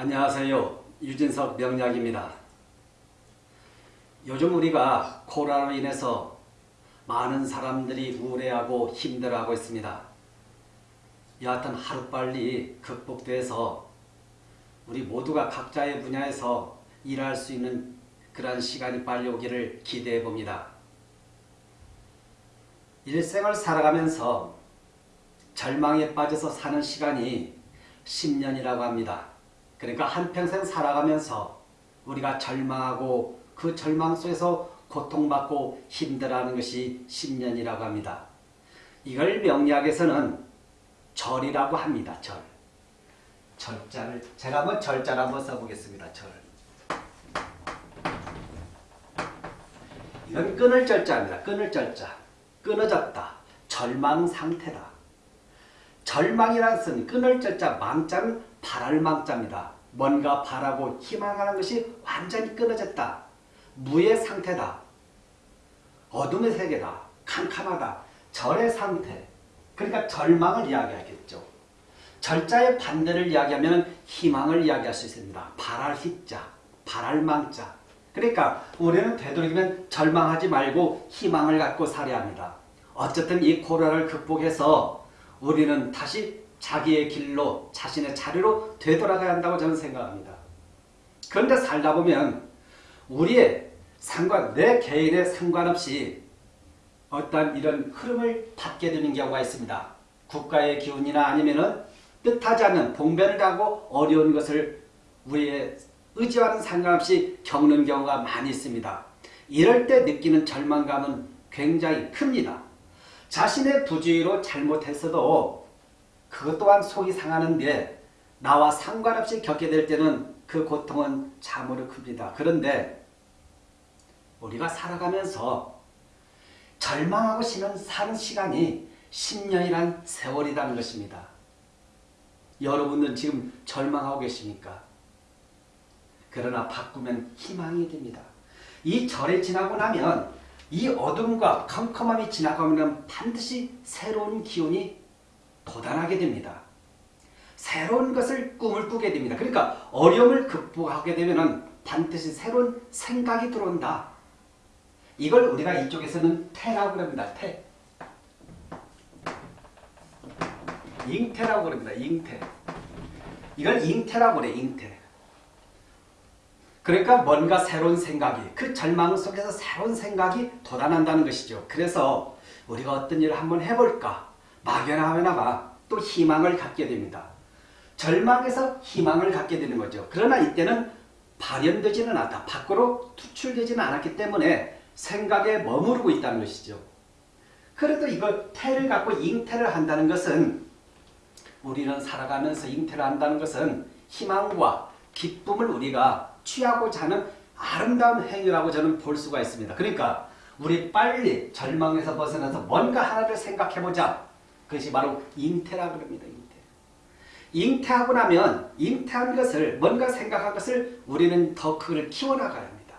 안녕하세요. 유진석 명약입니다. 요즘 우리가 코로나로 인해서 많은 사람들이 우울해하고 힘들어하고 있습니다. 여하튼 하루빨리 극복돼서 우리 모두가 각자의 분야에서 일할 수 있는 그러한 시간이 빨리 오기를 기대해 봅니다. 일생을 살아가면서 절망에 빠져서 사는 시간이 10년이라고 합니다. 그러니까 한평생 살아가면서 우리가 절망하고 그 절망 속에서 고통받고 힘들어하는 것이 10년이라고 합니다. 이걸 명리학에서는 절이라고 합니다. 절. 절자를 제가 한번 절자를 한번 써보겠습니다. 절. 이건 끊을 절자입니다. 끊을 절자. 끊어졌다. 절망 상태다. 절망이라는 뜻은 끊을 절자 망자는 바랄 망자입니다. 뭔가 바라고 희망하는 것이 완전히 끊어졌다. 무의 상태다. 어둠의 세계다. 캄캄하다. 절의 상태. 그러니까 절망을 이야기하겠죠. 절자의 반대를 이야기하면 희망을 이야기할 수 있습니다. 바랄 희자, 바랄 망자. 그러니까 우리는 되도록이면 절망하지 말고 희망을 갖고 살아야 합니다. 어쨌든 이 코로나를 극복해서 우리는 다시 자기의 길로 자신의 자리로 되돌아가야 한다고 저는 생각합니다. 그런데 살다 보면 우리의 상관, 내 개인의 상관없이 어떤 이런 흐름을 받게 되는 경우가 있습니다. 국가의 기운이나 아니면은 뜻하지 않는 봉변을 하고 어려운 것을 우리의 의지와는 상관없이 겪는 경우가 많이 있습니다. 이럴 때 느끼는 절망감은 굉장히 큽니다. 자신의 부주의로 잘못했어도 그것 또한 속이 상하는데 나와 상관없이 겪게 될 때는 그 고통은 참으로 큽니다. 그런데 우리가 살아가면서 절망하고 쉬는 사는 시간이 10년이란 세월이라는 것입니다. 여러분은 지금 절망하고 계십니까? 그러나 바꾸면 희망이 됩니다. 이 절에 지나고 나면 이 어둠과 컴컴함이 지나가면 반드시 새로운 기운이 돋아나게 됩니다. 새로운 것을 꿈을 꾸게 됩니다. 그러니까 어려움을 극복하게 되면 반드시 새로운 생각이 들어온다. 이걸 우리가 이쪽에서는 태라고 합니다. 태. 잉태라고 그럽니다. 잉태. 이걸 잉태라고 그래. 잉태. 그러니까 뭔가 새로운 생각이 그 절망 속에서 새로운 생각이 돋아난다는 것이죠. 그래서 우리가 어떤 일을 한번 해볼까 막연하거나마 또 희망을 갖게 됩니다. 절망에서 희망을 갖게 되는 거죠. 그러나 이때는 발현되지는 않았다. 밖으로 투출되지는 않았기 때문에 생각에 머무르고 있다는 것이죠. 그래도 이걸 태를 갖고 잉태를 한다는 것은 우리는 살아가면서 잉태를 한다는 것은 희망과 기쁨을 우리가 취하고자 하는 아름다운 행위라고 저는 볼 수가 있습니다. 그러니까 우리 빨리 절망에서 벗어나서 뭔가 하나를 생각해보자. 그것이 바로 잉태라고 합니다. 잉태. 잉태하고 나면 잉태한 것을 뭔가 생각한 것을 우리는 더 그걸 키워나가야 합니다.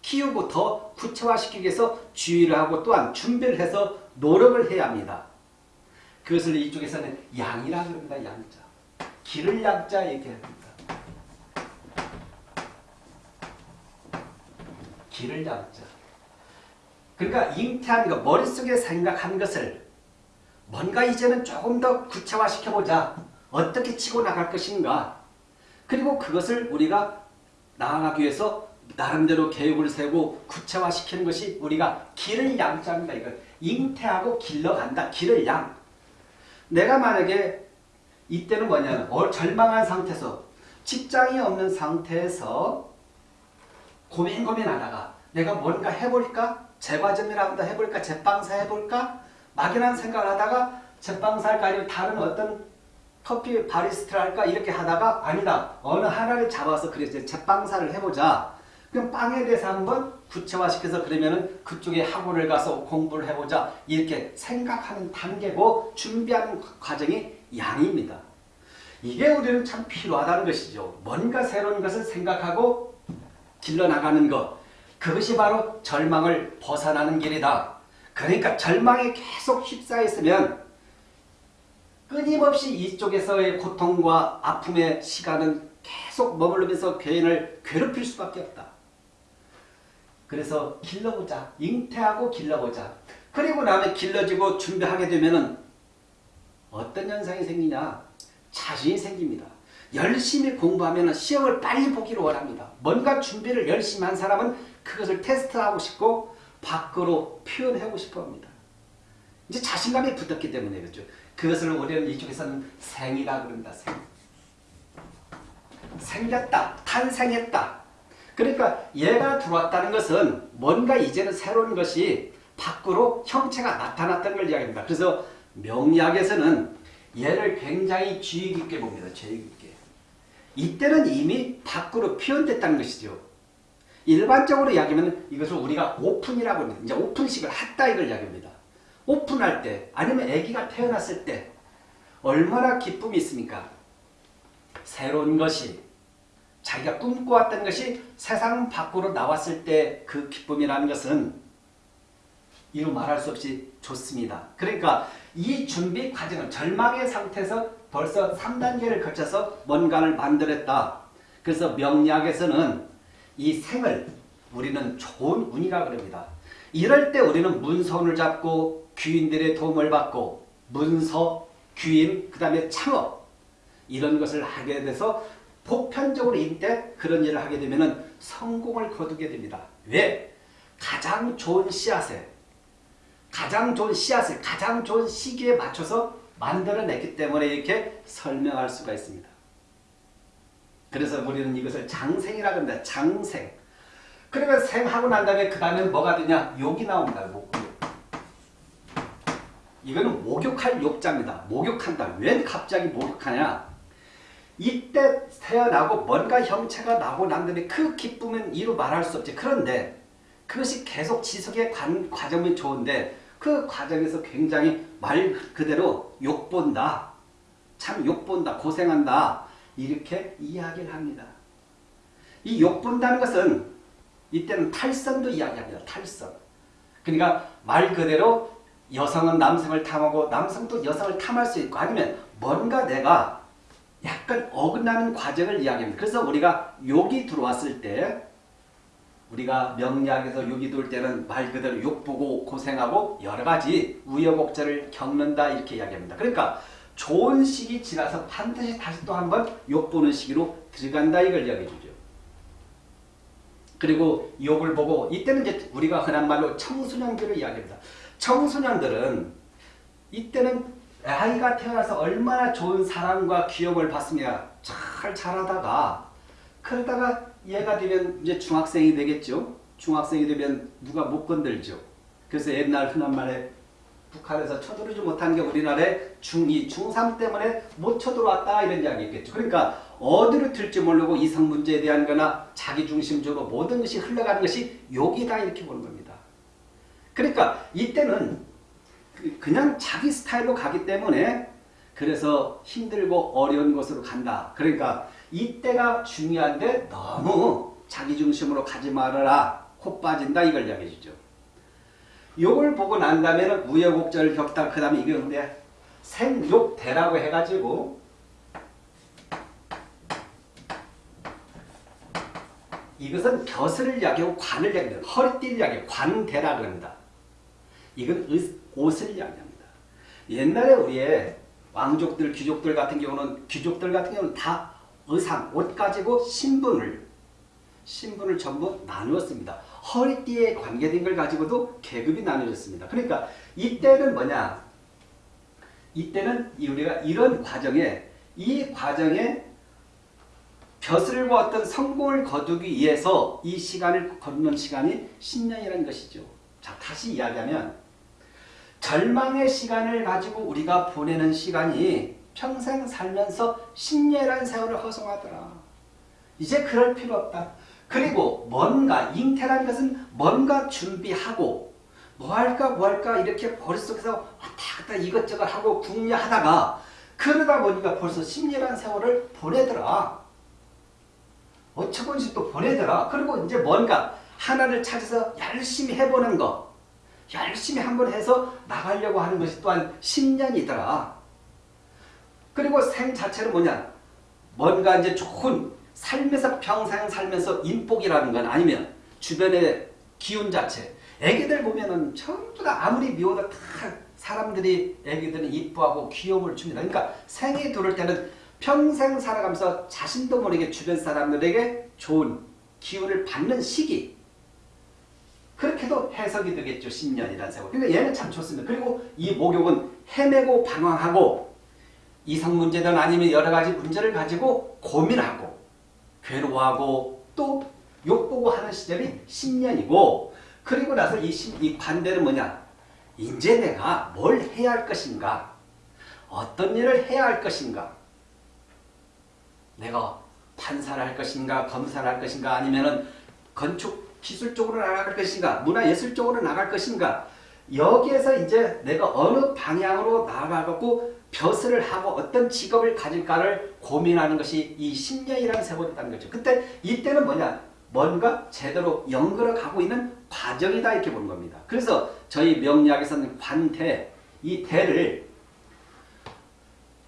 키우고 더 구체화시키기 위해서 주의를 하고 또한 준비를 해서 노력을 해야 합니다. 그것을 이쪽에서는 양이라고 합니다. 양자. 기를 양자 얘기합니다. 기를 양자. 그러니까 잉태한 것, 머릿속에 생각한 것을 뭔가 이제는 조금 더 구체화시켜보자. 어떻게 치고 나갈 것인가. 그리고 그것을 우리가 나아가기 위해서 나름대로 계획을 세우고 구체화시키는 것이 우리가 길을 양자입니다. 이걸 잉태하고 길러간다. 길을 양. 내가 만약에 이때는 뭐냐면 어, 절망한 상태에서 직장이 없는 상태에서 고민 고민하다가 내가 뭔가 해볼까? 제과점이라도 해볼까? 제빵사 해볼까? 막연한 생각을 하다가 제빵사 할까? 아니면 다른 어떤 커피 바리스트를 할까? 이렇게 하다가 아니다. 어느 하나를 잡아서 그래 제빵사를 해보자. 그럼 빵에 대해서 한번 구체화시켜서 그러면은 그쪽에 학원을 가서 공부를 해보자. 이렇게 생각하는 단계고 준비하는 과정이 양입니다. 이게 우리는 참 필요하다는 것이죠. 뭔가 새로운 것을 생각하고 길러나가는 것. 그것이 바로 절망을 벗어나는 길이다. 그러니까 절망에 계속 휩싸여 있으면 끊임없이 이쪽에서의 고통과 아픔의 시간은 계속 머무르면서 개인을 괴롭힐 수밖에 없다. 그래서 길러보자. 잉태하고 길러보자. 그리고 나면 길러지고 준비하게 되면은 어떤 현상이 생기냐? 자신이 생깁니다. 열심히 공부하면 시험을 빨리 보기를 원합니다. 뭔가 준비를 열심히 한 사람은 그것을 테스트하고 싶고 밖으로 표현하고 싶어 합니다. 이제 자신감이 붙었기 때문에 그렇죠. 그것을 우리는 이쪽에서는 생이라 그런다. 생. 생겼다. 탄생했다. 그러니까 얘가 들어왔다는 것은 뭔가 이제는 새로운 것이 밖으로 형체가 나타났던 걸 이야기합니다. 그래서 명리학에서는 얘를 굉장히 주의 깊게 봅니다. 주의 깊게. 이때는 이미 밖으로 표현됐다는 것이죠. 일반적으로 이야기하면 이것을 우리가 오픈이라고 합니다. 이제 오픈식을 했다 이걸 이야기합니다. 오픈할 때 아니면 아기가 태어났을 때 얼마나 기쁨이 있습니까? 새로운 것이 자기가 꿈꿔왔던 것이 세상 밖으로 나왔을 때 그 기쁨이라는 것은 이루 말할 수 없이 좋습니다. 그러니까 이 준비 과정은 절망의 상태에서 벌써 3단계를 거쳐서 뭔가를 만들었다. 그래서 명리학에서는 이 생을 우리는 좋은 운이라 그럽니다. 이럴 때 우리는 문서운을 잡고 귀인들의 도움을 받고 문서, 귀인, 그 다음에 창업 이런 것을 하게 돼서 보편적으로 이때 그런 일을 하게 되면 성공을 거두게 됩니다. 왜? 가장 좋은 씨앗에 가장 좋은 씨앗을 가장 좋은 시기에 맞춰서 만들어냈기 때문에 이렇게 설명할 수가 있습니다. 그래서 우리는 이것을 장생이라고 합니다. 장생. 그러면 생하고 난 다음에 그 다음에 뭐가 되냐? 욕이 나옵니다. 목. 이거는 목욕할 욕자입니다. 목욕한다. 왜 갑자기 목욕하냐? 이때 태어나고 뭔가 형체가 나고 난 다음에 그 기쁨은 이루 말할 수 없지. 그런데 그것이 계속 지속의 관, 과정이 좋은데 그 과정에서 굉장히 말 그대로 욕본다. 참 욕본다. 고생한다. 이렇게 이야기를 합니다. 이 욕본다는 것은 이때는 탈선도 이야기합니다. 탈선. 그러니까 말 그대로 여성은 남성을 탐하고 남성도 여성을 탐할 수 있고 아니면 뭔가 내가 약간 어긋나는 과정을 이야기합니다. 그래서 우리가 욕이 들어왔을 때 우리가 명리학에서 욕이 들어올 때는 말 그대로 욕보고 고생하고 여러 가지 우여곡절을 겪는다 이렇게 이야기합니다. 그러니까 좋은 시기 지나서 반드시 다시 또 한번 욕보는 시기로 들어간다 이걸 이야기해 주죠. 그리고 욕을 보고 이때는 이제 우리가 흔한 말로 청소년들을 이야기합니다. 청소년들은 이때는 아이가 태어나서 얼마나 좋은 사랑과 귀여움을 받습니다. 잘 자라다가 그러다가 얘가 되면 이제 중학생이 되겠죠. 중학생이 되면 누가 못 건들죠. 그래서 옛날 흔한 말에 북한에서 쳐들어오지 못한 게 우리나라의 중2, 중3 때문에 못 쳐들어왔다 이런 이야기 있겠죠. 그러니까 어디로 튈지 모르고 이성 문제에 대한 거나 자기 중심적으로 모든 것이 흘러가는 것이 욕이다 이렇게 보는 겁니다. 그러니까 이때는 그 그냥 자기 스타일로 가기 때문에 그래서 힘들고 어려운 곳으로 간다. 그러니까 이때가 중요한데 너무 자기 중심으로 가지 말아라. 코 빠진다 이걸 이야기해 주죠. 욕을 보고 난 다음에는 우여곡절을 겪다 그 다음에 이게 근데 생욕대라고 해가지고 이것은 벼슬을 이야기하고 관을 이야기합니다. 허리띠를 이야기하고 관대라고 합니다. 이건 옷을 이야기합니다. 옛날에 우리의 왕족들, 귀족들 같은 경우는 귀족들 같은 경우는 다 의상, 옷 가지고 신분을 신분을 전부 나누었습니다. 허리띠에 관계된 걸 가지고도 계급이 나누어졌습니다. 그러니까 이때는 뭐냐? 이때는 우리가 이런 과정에 이 과정에 벼슬과 어떤 성공을 거두기 위해서 이 시간을 걷는 시간이 10년이라는 것이죠. 자 다시 이야기하면 절망의 시간을 가지고 우리가 보내는 시간이 평생 살면서 10년이라는 세월을 허송하더라. 이제 그럴 필요 없다. 그리고 뭔가 잉태라는 것은 뭔가 준비하고 뭐 할까 뭐 할까 이렇게 머릿속에서 왔다 갔다 이것저것 하고 궁리하다가 그러다 보니까 벌써 10년이라는 세월을 보내더라. 어처구니씩 또 보내더라. 그리고 이제 뭔가 하나를 찾아서 열심히 해보는 거 열심히 한번 해서 나가려고 하는 것이 또한 10년이더라. 그리고 생 자체는 뭐냐? 뭔가 이제 좋은 삶에서 평생 살면서 인복이라는 건 아니면 주변의 기운 자체 애기들 보면은 전부 다 아무리 미워도 다 사람들이 애기들은 이뻐하고 귀여움을 줍니다. 그러니까 생이 들을 때는 평생 살아가면서 자신도 모르게 주변 사람들에게 좋은 기운을 받는 시기 그렇게도 해석이 되겠죠. 10년이라는 세월. 그러니까 얘는 참 좋습니다. 그리고 이 목욕은 헤매고 방황하고 이성 문제든 아니면 여러 가지 문제를 가지고 고민하고 괴로워하고 또 욕보고 하는 시절이 10년이고 그리고 나서 이, 이 반대는 뭐냐? 이제 내가 뭘 해야 할 것인가? 어떤 일을 해야 할 것인가? 내가 판사를 할 것인가 검사를 할 것인가 아니면 은 건축 기술 쪽으로 나갈 것인가 문화예술 쪽으로 나갈 것인가 여기에서 이제 내가 어느 방향으로 나아가고 벼슬을 하고 어떤 직업을 가질까를 고민하는 것이 이 10년이라는 세월이라는 거죠. 그때 이때는 뭐냐? 뭔가 제대로 연결어 가고 있는 과정이다 이렇게 보는 겁니다. 그래서 저희 명리학에서는 관태, 이 대를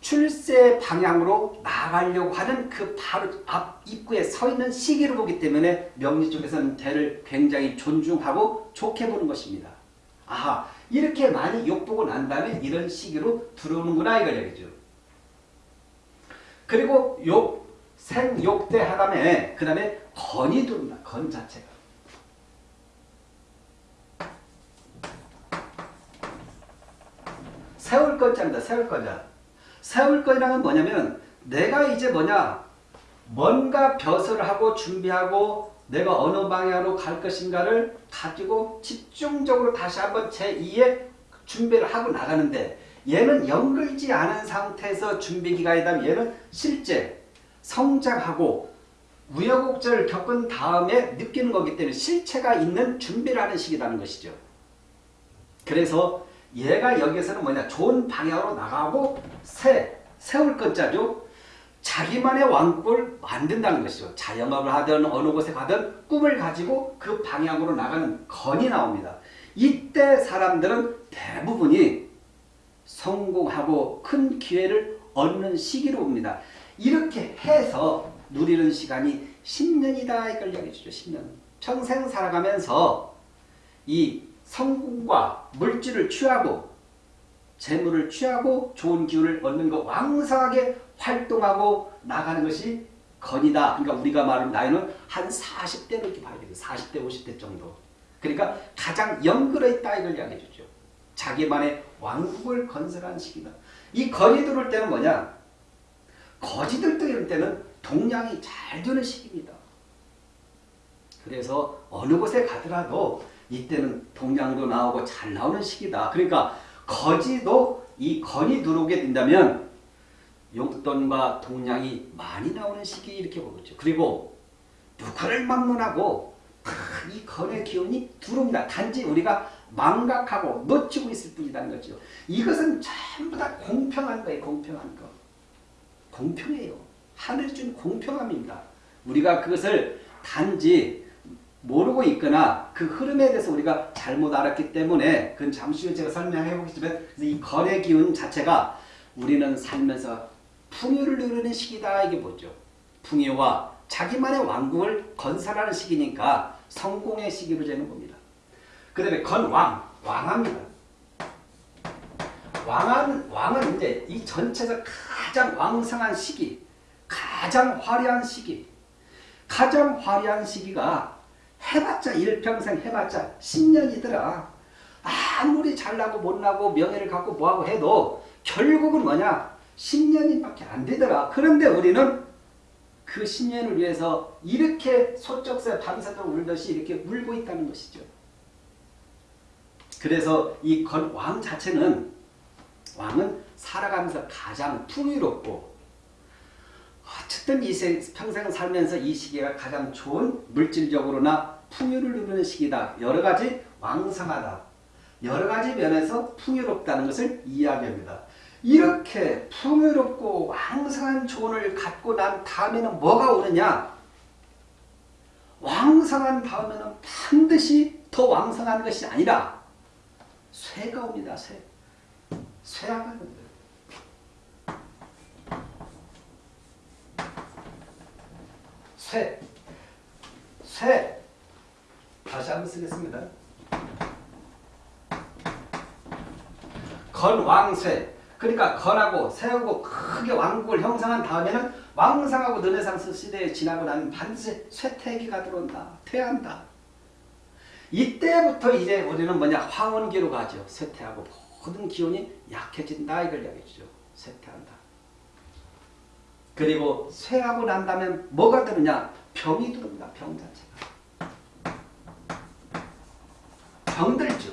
출세 방향으로 나가려고 하는 그 바로 앞 입구에 서 있는 시기를 보기 때문에 명리 쪽에서는 대를 굉장히 존중하고 좋게 보는 것입니다. 아하 이렇게 많이 욕보고 난 다음에 이런 시기로 들어오는구나 얘기죠. 그리고 욕, 생, 욕대 하다음에 그 다음에 건이 들어온다. 건 자체가. 세울 건자입니다. 세울 건자. 세울 건이라는 뭐냐면 내가 이제 뭐냐 뭔가 벼슬을 하고 준비하고 내가 어느 방향으로 갈 것인가를 가지고 집중적으로 다시 한번 제2의 준비를 하고 나가는데 얘는 연결지 않은 상태에서 준비 기간이다 얘는 실제 성장하고 우여곡절을 겪은 다음에 느끼는 거기 때문에 실체가 있는 준비를 하는 시기라는 것이죠. 그래서 얘가 여기에서는 뭐냐 좋은 방향으로 나가고 새, 세울 것자죠. 자기만의 왕국을 만든다는 것이죠. 자영업을 하든 어느 곳에 가든 꿈을 가지고 그 방향으로 나가는 건이 나옵니다. 이때 사람들은 대부분이 성공하고 큰 기회를 얻는 시기로 봅니다. 이렇게 해서 누리는 시간이 10년이다 이걸 얘기해주죠. 10년. 평생 살아가면서 이 성공과 물질을 취하고 재물을 취하고 좋은 기운을 얻는 거 왕성하게 활동하고 나가는 것이 건이다. 그러니까 우리가 말하는 나이는 한 40대로 이렇게 봐야 되겠 40대, 50대 정도. 그러니까 가장 있다 이걸 이야기해 주죠. 자기만의 왕국을 건설한 시기다. 이 건이 들어올 때는 뭐냐? 거지들 이럴 때는 동량이 잘 되는 시기입니다. 그래서 어느 곳에 가더라도 이때는 동량도 나오고 잘 나오는 시기다. 그러니까 거지도 이 건이 들어오게 된다면 용돈과 동량이 많이 나오는 시기 이렇게 보겠죠. 그리고 누구를 막론하고 이 건의 기운이 들어옵니다. 단지 우리가 망각하고 놓치고 있을 뿐이라는 거죠. 이것은 전부 다 공평한 거예요. 공평한 거. 공평해요. 하늘 준 공평함입니다. 우리가 그것을 단지 모르고 있거나 그 흐름에 대해서 우리가 잘못 알았기 때문에 그건 잠시 후에 제가 설명해 보겠지만 이 거래 기운 자체가 우리는 살면서 풍요를 누리는 시기다 이게 뭐죠. 풍요와 자기만의 왕국을 건설하는 시기니까 성공의 시기로 되는 겁니다. 그 다음에 건왕, 왕합니다. 왕은, 왕은 이제 이 전체에서 가장 왕성한 시기, 가장 화려한 시기, 가장 화려한 시기가 해봤자 일평생 해봤자 10년이더라. 아무리 잘나고 못나고 명예를 갖고 뭐하고 해도 결국은 뭐냐 10년밖에 안 되더라. 그런데 우리는 그 10년을 위해서 이렇게 소쩍새 밤새도록 울듯이 이렇게 울고 있다는 것이죠. 그래서 이 왕 자체는 왕은 살아가면서 가장 풍요롭고 어쨌든 이 평생 살면서 이 시기가 가장 좋은 물질적으로나 풍요를 누리는 시기다. 여러 가지 왕성하다. 여러 가지 면에서 풍요롭다는 것을 이야기합니다. 이렇게 풍요롭고 왕성한 조언을 갖고 난 다음에는 뭐가 오느냐? 왕성한 다음에는 반드시 더 왕성한 것이 아니라 쇠가 옵니다. 쇠. 쇠가 쇠. 쇠. 다시 한번 쓰겠습니다. 건왕쇠. 그러니까 건하고 쇠하고 크게 왕국을 형성한 다음에는 왕상하고 르네상스 시대에 지나고 나면 반드시 쇠퇴기가 들어온다. 퇴한다. 이때부터 이제 우리는 뭐냐 황혼기로 가죠. 쇠퇴하고 모든 기운이 약해진다 이걸 이야기해주죠. 쇠퇴한다. 그리고 쇠하고 난 다음에 뭐가 되느냐 병이 들어옵니다. 병 자체가. 병들죠.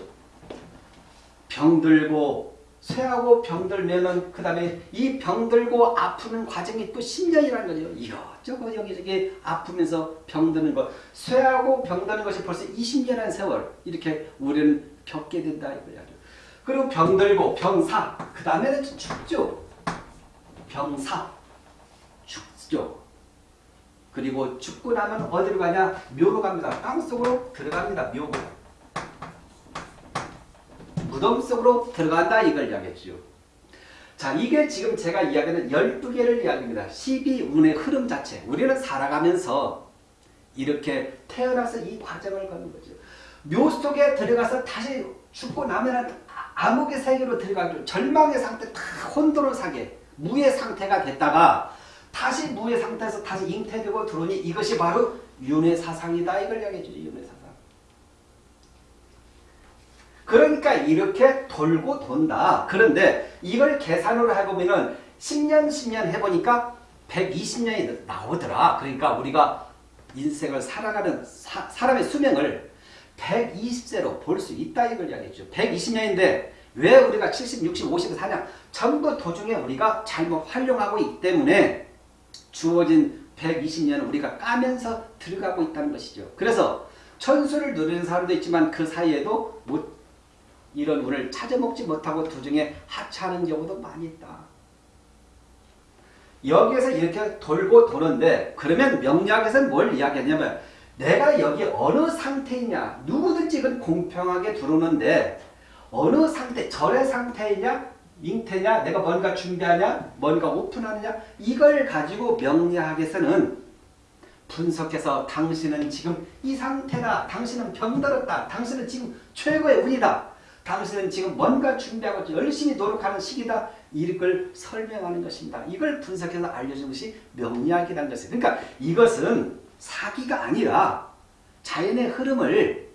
병들고 쇠하고 병들면은 그 다음에 이 병들고 아프는 과정이 또 10년이라는 거죠. 이것저것 여기저기 아프면서 병드는 것. 쇠하고 병드는 것이 벌써 20년이라는 세월 이렇게 우리는 겪게 된다 이거야죠. 그리고 병들고 병사 그 다음에는 죽죠. 병사 죽죠. 그리고 죽고 나면 어디로 가냐? 묘로 갑니다. 땅속으로 들어갑니다. 묘로. 무덤 속으로 들어간다 이걸 이야기했죠. 자 이게 지금 제가 이야기하는 12개를 이야기합니다. 12운의 흐름 자체. 우리는 살아가면서 이렇게 태어나서 이 과정을 거는 거죠. 묘 속에 들어가서 다시 죽고 나면 암흑의 세계로 들어가죠. 절망의 상태, 다 혼돈을 사게 무의 상태가 됐다가 다시 무의 상태에서 다시 잉태되고 들어오니 이것이 바로 윤회 사상이다 이걸 이야기해주죠. 윤회 사상. 그러니까 이렇게 돌고 돈다. 그런데 이걸 계산으로 해보면은 10년 10년 해보니까 120년이 나오더라. 그러니까 우리가 인생을 살아가는 사, 사람의 수명을 120세로 볼 수 있다 이걸 이야기했죠. 120년인데 왜 우리가 70, 60, 50을 사냐? 전부 도중에 우리가 잘못 활용하고 있기 때문에 주어진 120년을 우리가 까면서 들어가고 있다는 것이죠. 그래서 천수를 누리는 사람도 있지만 그 사이에도 못 이런 운을 찾아먹지 못하고 도중에 하차하는 경우도 많이 있다. 여기에서 이렇게 돌고 도는데 그러면 명리학에서는 뭘 이야기하냐면 내가 여기 어느 상태이냐 누구든지 이건 공평하게 들어오는데 어느 상태 절의 상태이냐 잉태냐 내가 뭔가 준비하냐 뭔가 오픈하느냐 이걸 가지고 명리학에서는 분석해서 당신은 지금 이 상태다 당신은 병들었다 당신은 지금 최고의 운이다 당신은 지금 뭔가 준비하고 열심히 노력하는 시기다. 이걸 설명하는 것입니다. 이걸 분석해서 알려준 것이 명리학이라는 것이에요. 그러니까 이것은 사기가 아니라 자연의 흐름을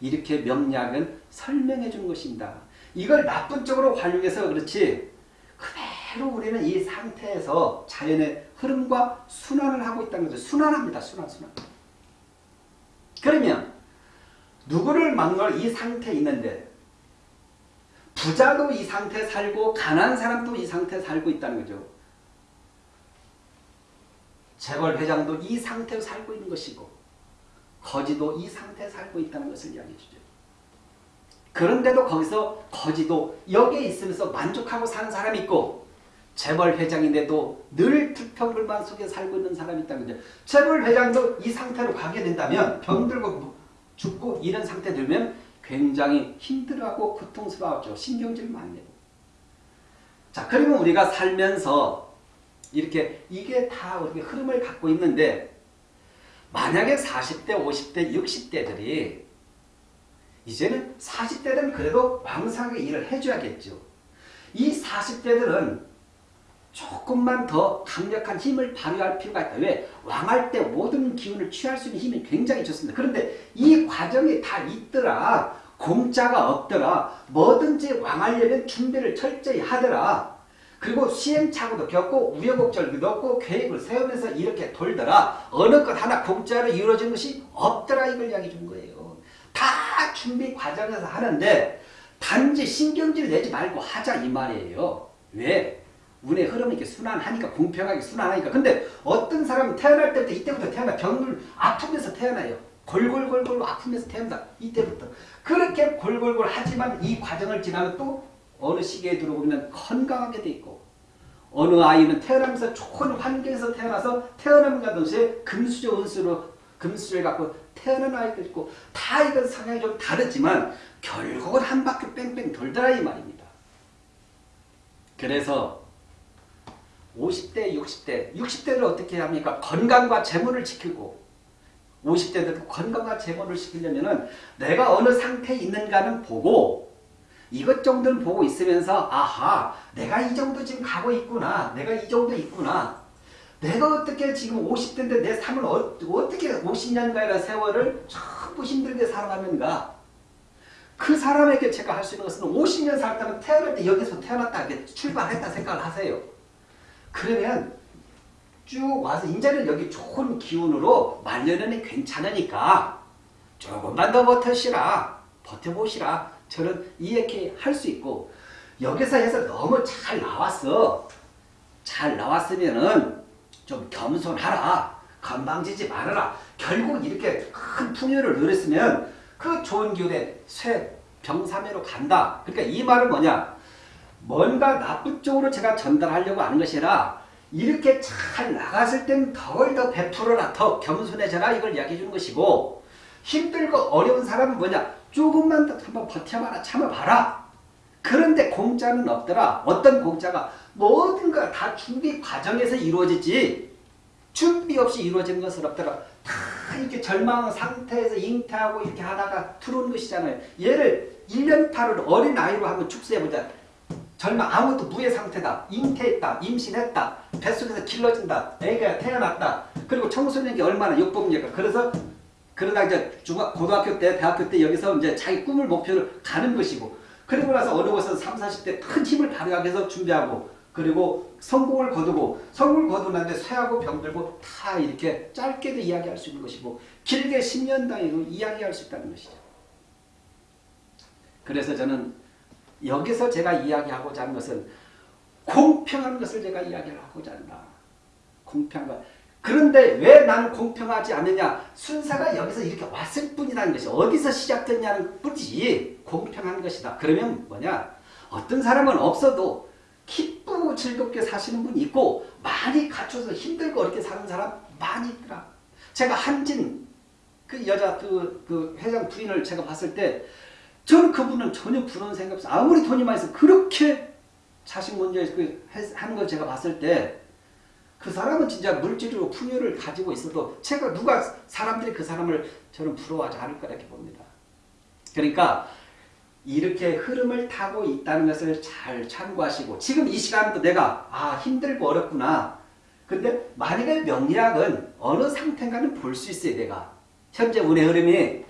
이렇게 명리학은 설명해 준 것입니다. 이걸 나쁜 쪽으로 활용해서 그렇지 그대로 우리는 이 상태에서 자연의 흐름과 순환을 하고 있다는 거죠. 순환합니다. 순환, 순환. 그러면 누구를 막는 이 상태에 있는데 부자도 이 상태에 살고 가난한 사람도 이 상태에 살고 있다는 거죠. 재벌 회장도 이 상태에 살고 있는 것이고 거지도 이 상태에 살고 있다는 것을 이야기해 주죠. 그런데도 거기서 거지도 여기에 있으면서 만족하고 사는 사람이 있고 재벌 회장인데도 늘 불평불만 속에 살고 있는 사람이 있다는 거죠. 재벌 회장도 이 상태로 가게 된다면 병들고 죽고 이런 상태 들면 굉장히 힘들어하고 고통스러워하죠. 신경질 많이 내고. 자, 그러면 우리가 살면서 이렇게 이게 다 우리 흐름을 갖고 있는데 만약에 40대, 50대, 60대들이 이제는 40대는 그래도 왕성하게 일을 해줘야겠죠. 이 40대들은 조금만 더 강력한 힘을 발휘할 필요가 있다. 왜? 왕할 때 모든 기운을 취할 수 있는 힘이 굉장히 좋습니다. 그런데 이 과정이 다 있더라. 공짜가 없더라. 뭐든지 왕하려면 준비를 철저히 하더라. 그리고 시행착오도 겪고 우여곡절도 없고 계획을 세우면서 이렇게 돌더라. 어느 것 하나 공짜로 이루어진 것이 없더라. 이걸 이야기해 준 거예요. 다 준비 과정에서 하는데 단지 신경질 내지 말고 하자 이 말이에요. 왜? 운의 흐름이 이렇게 순환하니까 공평하게 순환하니까. 근데 어떤 사람은 태어날 때부터 이때부터 태어나 병을 아프면서 태어나요. 골골골골 아프면서 태어난다. 이때부터. 그렇게 골골골 하지만 이 과정을 지나면 또 어느 시기에 들어오면 건강하게 돼 있고 어느 아이는 태어나면서 좋은 환경에서 태어나서 태어남과 동시에 금수저 운수로 금수저를 갖고 태어난 아이도 있고 다 이건 성향이 좀 다르지만 결국은 한 바퀴 뺑뺑 돌더라 이 말입니다. 그래서 50대, 60대, 60대를 어떻게 합니까? 건강과 재물을 지키고. 50대도 건강과 재물을 지키려면은 내가 어느 상태에 있는가는 보고 이것 정도는 보고 있으면서 아하 내가 이 정도 지금 가고 있구나. 내가 이 정도 있구나. 내가 어떻게 지금 50대인데 내 삶을 어, 떻게 50년간의 세월을 전부 힘들게 살아가는가? 그 사람에게 제가 할 수 있는 것은 50년 살다면 태어날 때 여기서 태어났다 이렇게 출발했다 생각을 하세요 그러면 쭉 와서 이제는 여기 좋은 기운으로 말년에는 괜찮으니까 조금만 더 버텨시라 버텨보시라 저는 이렇게 할 수 있고 여기서 해서 너무 잘 나왔어. 잘 나왔으면은 좀 겸손하라. 건방지지 말아라. 결국 이렇게 큰 풍요를 누렸으면 그 좋은 기운에 쇠 병사매로 간다. 그러니까 이 말은 뭐냐? 뭔가 나쁜 쪽으로 제가 전달하려고 하는 것이 아니라 이렇게 잘 나갔을 땐 덜 더 베풀어라. 더 겸손해져라. 이걸 이야기해 주는 것이고 힘들고 어려운 사람은 뭐냐? 조금만 더 한번 버텨봐라 참아봐라. 그런데 공짜는 없더라. 어떤 공짜가 모든 걸다 준비 과정에서 이루어지지 준비 없이 이루어지는 것은 없더라. 다 이렇게 절망 상태에서 잉태하고 이렇게 하다가 들어온 것이잖아요. 얘를 1년타를 어린 아이로 한번 축소해보자. 절망 아무것도 무의 상태다. 잉태했다. 임신했다. 뱃속에서 길러진다. 애가 태어났다. 그리고 청소년기 얼마나 욕법니까. 그래서 그러다 이제 중학, 고등학교 때, 대학교 때 여기서 이제 자기 꿈을 목표를 가는 것이고 그리고 나서 어려워서 3, 40대 큰 힘을 발휘하기 위해서 준비하고 그리고 성공을 거두고 성공을 거두고 난데 쇠하고 병들고 다 이렇게 짧게도 이야기할 수 있는 것이고 길게 10년 단위로 이야기할 수 있다는 것이죠. 그래서 저는 여기서 제가 이야기하고자 하는 것은 공평한 것을 제가 이야기를 하고자 한다. 공평한 것. 그런데 왜 나는 공평하지 않느냐? 순서가 여기서 이렇게 왔을 뿐이라는 것이 어디서 시작됐냐는 뿐이지 공평한 것이다. 그러면 뭐냐? 어떤 사람은 없어도 기쁘고 즐겁게 사시는 분이 있고 많이 갖춰서 힘들고 어렵게 사는 사람 많이 있더라. 제가 한진 그 여자 그, 그 회장 부인을 제가 봤을 때 저는 그분은 전혀 부러운 생각 없어. 아무리 돈이 많이 있어 그렇게 자식 문제 그 하는 걸 제가 봤을 때 그 사람은 진짜 물질로 풍요를 가지고 있어도 제가 누가 사람들이 그 사람을 저는 부러워하지 않을 거라고 봅니다. 그러니까 이렇게 흐름을 타고 있다는 것을 잘 참고하시고 지금 이 시간도 내가 아 힘들고 어렵구나. 근데 만약에 명리학은 어느 상태인가는 볼 수 있어요. 내가. 현재 운의 흐름이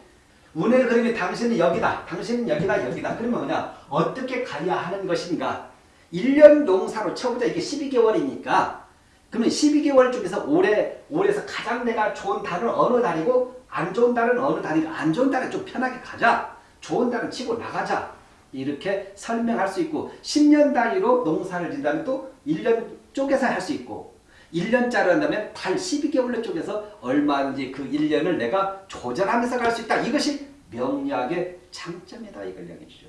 운의 흐름이 당신은 여기다. 당신은 여기다 여기다. 그러면 뭐냐. 어떻게 가야 하는 것인가. 1년 농사로 쳐보자 이게 12개월이니까 그러면 12개월 중에서 올해, 올해서 가장 내가 좋은 달은 어느 달이고 안 좋은 달은 어느 달이고 안 좋은 달은 좀 편하게 가자. 좋은 달은 치고 나가자. 이렇게 설명할 수 있고 10년 단위로 농사를 짓다면 또 1년 쪼개서 할 수 있고 1년짜리 한다면 달 12개월로 쪼개서 얼마든지 그 1년을 내가 조절하면서 갈 수 있다. 이것이 명리학의 장점이다. 이걸 이야기해 주죠.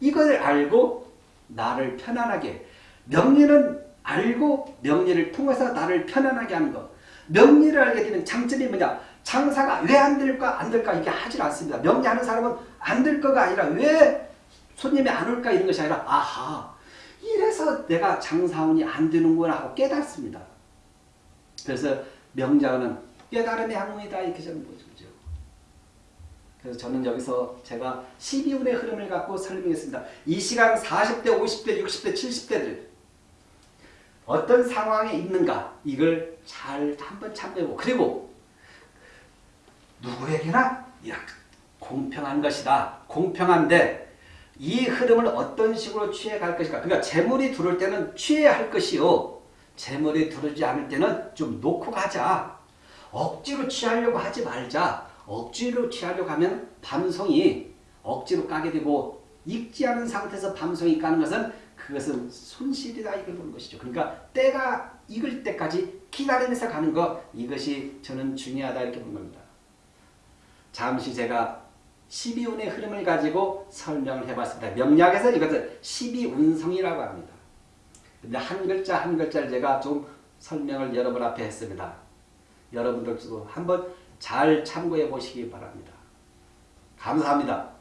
이걸 알고 나를 편안하게 명리는 알고 명리를 통해서 나를 편안하게 하는 것. 명리를 알게 되는 장점이 뭐냐? 장사가 왜 안 될까 안 될까 이게 하질 않습니다. 명리하는 사람은 안 될 거가 아니라 왜 손님이 안 올까 이런 것이 아니라 아하 이래서 내가 장사운이 안 되는구나 하고 깨닫습니다. 그래서 명자는 깨달음의 학문이다 이렇게 저는 보죠. 그래서 저는 여기서 제가 12운의 흐름을 갖고 설명했습니다. 이 시간 40대, 50대, 60대, 70대들 어떤 상황에 있는가 이걸 잘 한번 참고해보고 그리고 누구에게나 공평한 것이다. 공평한데 이 흐름을 어떤 식으로 취해갈 것인가. 그러니까 재물이 들어올 때는 취해야 할 것이요. 재물이 들어오지 않을 때는 좀 놓고 가자. 억지로 취하려고 하지 말자. 억지로 취하려고 하면 밤송이 억지로 까게 되고 익지 않은 상태에서 밤송이 까는 것은 그것은 손실이다 이걸 보는 것이죠. 그러니까 때가 익을 때까지 기다리면서 가는 것 이것이 저는 중요하다 이렇게 보는 겁니다. 잠시 제가 12운의 흐름을 가지고 설명을 해봤습니다. 명리학에서 이것을 12운성이라고 합니다. 근데 한 글자 한 글자를 제가 좀 설명을 여러분 앞에 했습니다. 여러분들도 한번 잘 참고해 보시기 바랍니다. 감사합니다.